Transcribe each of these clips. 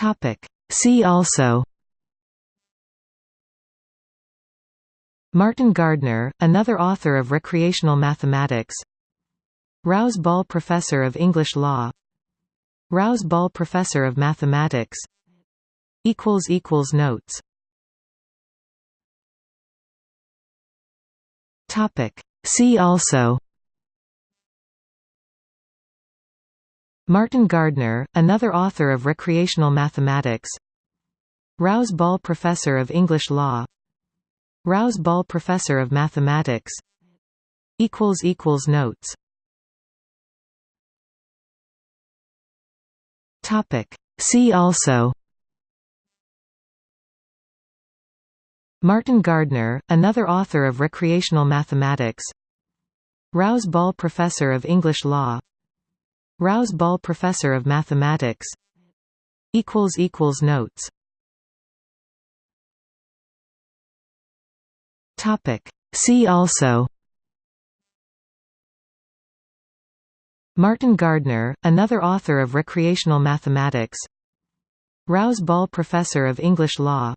Topic. See also Martin Gardner, another author of recreational mathematics Rouse Ball Professor of English Law Rouse Ball Professor of Mathematics Notes See also Martin Gardner, another author of recreational mathematics. Rouse Ball Professor of English Law. Rouse Ball Professor of Mathematics. Notes. See also. Martin Gardner, another author of recreational mathematics. Rouse Ball Professor of English Law Rouse Ball Professor of Mathematics. Equals equals Notes. Topic. See also. Martin Gardner, another author of recreational mathematics. Rouse Ball Professor of English Law.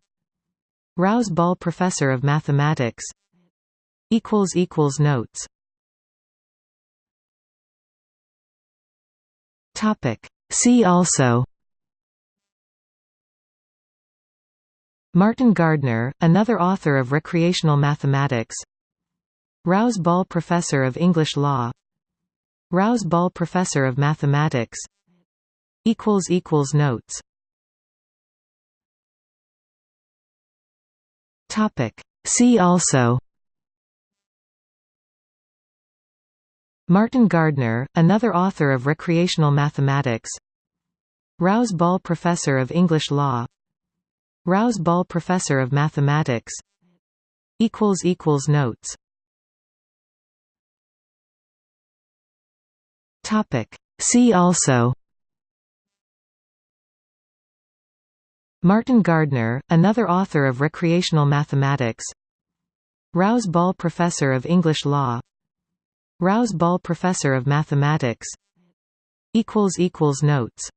Rouse Ball Professor of Mathematics. Equals equals Notes See also Martin Gardner, another author of recreational mathematics Rouse Ball Professor of English Law Rouse Ball Professor of Mathematics Notes See also Martin Gardner, another author of recreational mathematics. Rouse Ball Professor of English Law. Rouse Ball Professor of Mathematics. Notes. See also. Martin Gardner, another author of recreational mathematics. Rouse Ball Professor of English Law Rouse Ball Professor of Mathematics. Notes